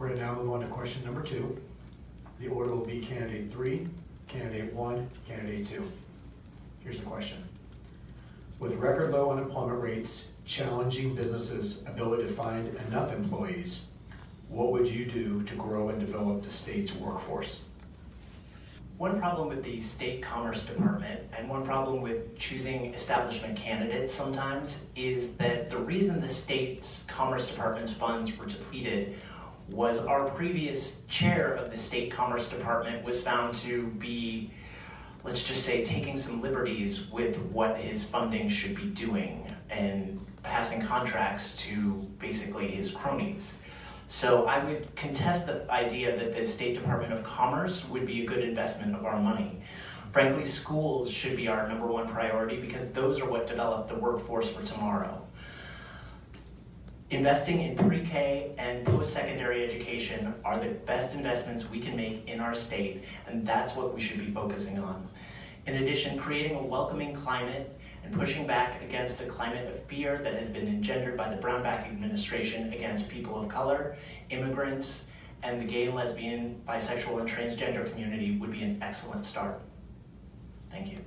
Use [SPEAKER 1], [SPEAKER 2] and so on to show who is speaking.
[SPEAKER 1] We're gonna now move on to question number two. The order will be candidate three, candidate one, candidate two. Here's the question. With record low unemployment rates challenging businesses' ability to find enough employees, what would you do to grow and develop the state's workforce?
[SPEAKER 2] One problem with the state commerce department and one problem with choosing establishment candidates sometimes is that the reason the state's commerce department's funds were depleted was our previous chair of the state commerce department was found to be, let's just say, taking some liberties with what his funding should be doing and passing contracts to basically his cronies. So I would contest the idea that the State Department of Commerce would be a good investment of our money. Frankly, schools should be our number one priority because those are what develop the workforce for tomorrow. Investing in pre-K are the best investments we can make in our state, and that's what we should be focusing on. In addition, creating a welcoming climate and pushing back against a climate of fear that has been engendered by the Brownback administration against people of color, immigrants, and the gay, lesbian, bisexual, and transgender community would be an excellent start. Thank you.